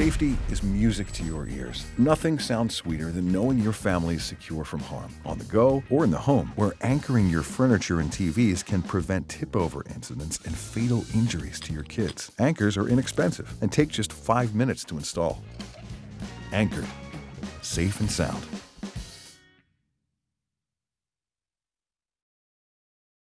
Safety is music to your ears. Nothing sounds sweeter than knowing your family is secure from harm, on the go or in the home, where anchoring your furniture and TVs can prevent tip over incidents and fatal injuries to your kids. Anchors are inexpensive and take just five minutes to install. Anchored, safe and sound.